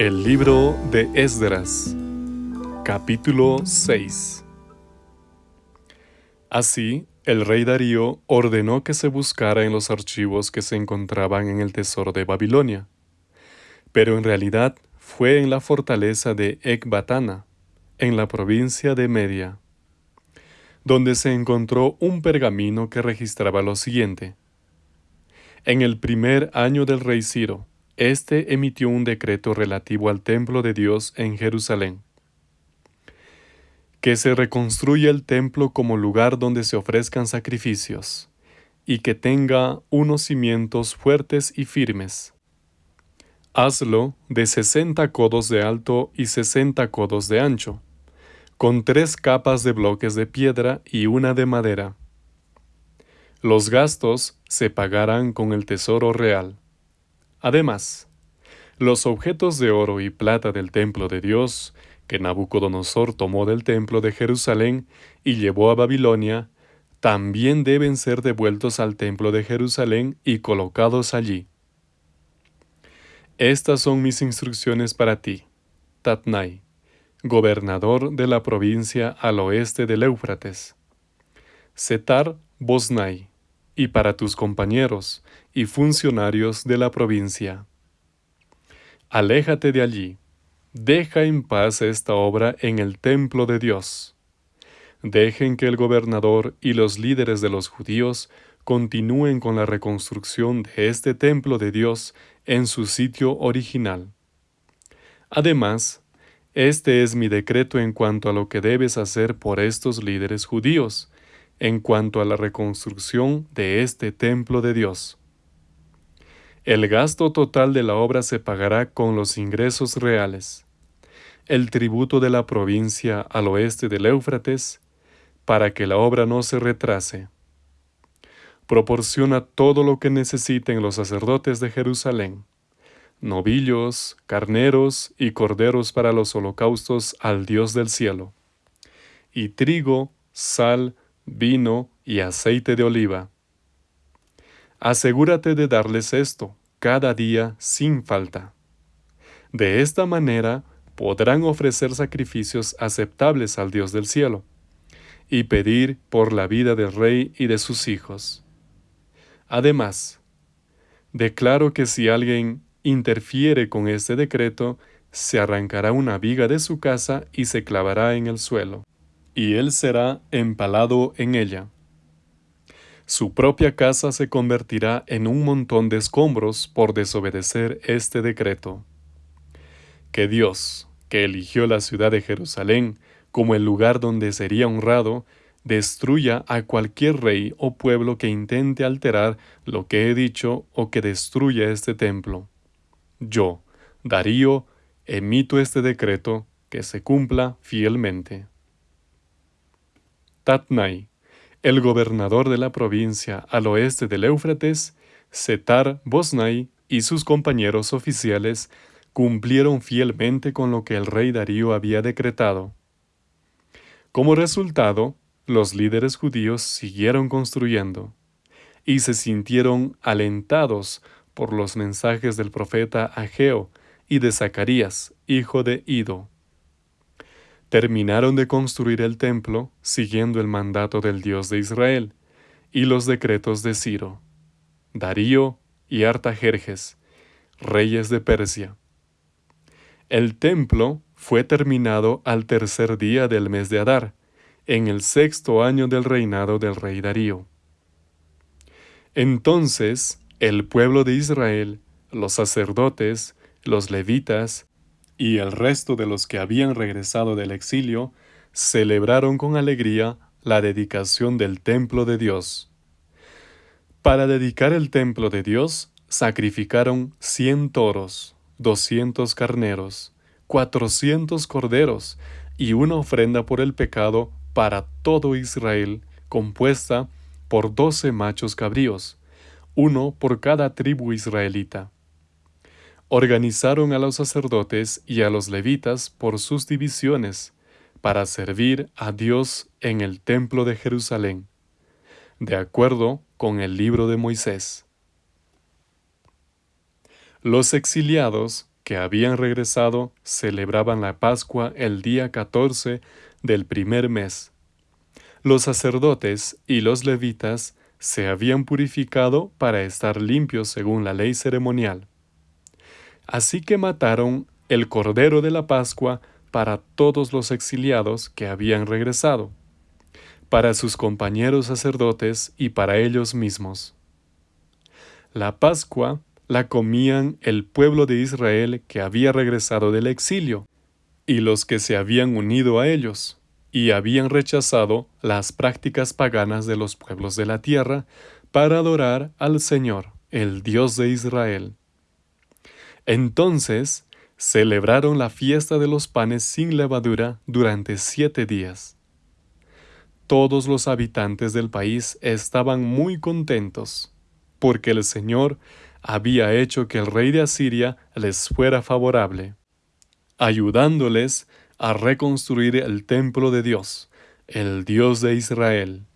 El libro de Esdras, capítulo 6 Así, el rey Darío ordenó que se buscara en los archivos que se encontraban en el tesoro de Babilonia, pero en realidad fue en la fortaleza de Ecbatana, en la provincia de Media, donde se encontró un pergamino que registraba lo siguiente. En el primer año del rey Ciro, éste emitió un decreto relativo al templo de Dios en Jerusalén. Que se reconstruya el templo como lugar donde se ofrezcan sacrificios, y que tenga unos cimientos fuertes y firmes. Hazlo de sesenta codos de alto y sesenta codos de ancho, con tres capas de bloques de piedra y una de madera. Los gastos se pagarán con el tesoro real. Además, los objetos de oro y plata del templo de Dios, que Nabucodonosor tomó del templo de Jerusalén y llevó a Babilonia, también deben ser devueltos al templo de Jerusalén y colocados allí. Estas son mis instrucciones para ti, Tatnai, gobernador de la provincia al oeste del Éufrates. Setar Bosnai, y para tus compañeros y funcionarios de la provincia. Aléjate de allí, deja en paz esta obra en el templo de Dios. Dejen que el gobernador y los líderes de los judíos continúen con la reconstrucción de este templo de Dios en su sitio original. Además, este es mi decreto en cuanto a lo que debes hacer por estos líderes judíos, en cuanto a la reconstrucción de este templo de Dios. El gasto total de la obra se pagará con los ingresos reales, el tributo de la provincia al oeste del Éufrates, para que la obra no se retrase. Proporciona todo lo que necesiten los sacerdotes de Jerusalén, novillos, carneros y corderos para los holocaustos al Dios del cielo, y trigo, sal, vino y aceite de oliva. Asegúrate de darles esto cada día sin falta. De esta manera podrán ofrecer sacrificios aceptables al Dios del cielo y pedir por la vida del rey y de sus hijos. Además, declaro que si alguien interfiere con este decreto, se arrancará una viga de su casa y se clavará en el suelo y él será empalado en ella. Su propia casa se convertirá en un montón de escombros por desobedecer este decreto. Que Dios, que eligió la ciudad de Jerusalén como el lugar donde sería honrado, destruya a cualquier rey o pueblo que intente alterar lo que he dicho o que destruya este templo. Yo, Darío, emito este decreto que se cumpla fielmente. Tatnai, el gobernador de la provincia al oeste del Éufrates, Setar Bosnai y sus compañeros oficiales cumplieron fielmente con lo que el rey Darío había decretado. Como resultado, los líderes judíos siguieron construyendo y se sintieron alentados por los mensajes del profeta Ageo y de Zacarías, hijo de Ido. Terminaron de construir el templo siguiendo el mandato del Dios de Israel y los decretos de Ciro, Darío y Artajerjes, reyes de Persia. El templo fue terminado al tercer día del mes de Adar, en el sexto año del reinado del rey Darío. Entonces el pueblo de Israel, los sacerdotes, los levitas y el resto de los que habían regresado del exilio celebraron con alegría la dedicación del templo de Dios. Para dedicar el templo de Dios, sacrificaron cien toros, doscientos carneros, cuatrocientos corderos y una ofrenda por el pecado para todo Israel, compuesta por doce machos cabríos, uno por cada tribu israelita organizaron a los sacerdotes y a los levitas por sus divisiones para servir a Dios en el templo de Jerusalén, de acuerdo con el libro de Moisés. Los exiliados que habían regresado celebraban la Pascua el día 14 del primer mes. Los sacerdotes y los levitas se habían purificado para estar limpios según la ley ceremonial. Así que mataron el cordero de la Pascua para todos los exiliados que habían regresado, para sus compañeros sacerdotes y para ellos mismos. La Pascua la comían el pueblo de Israel que había regresado del exilio, y los que se habían unido a ellos, y habían rechazado las prácticas paganas de los pueblos de la tierra para adorar al Señor, el Dios de Israel. Entonces celebraron la fiesta de los panes sin levadura durante siete días. Todos los habitantes del país estaban muy contentos, porque el Señor había hecho que el rey de Asiria les fuera favorable, ayudándoles a reconstruir el templo de Dios, el Dios de Israel.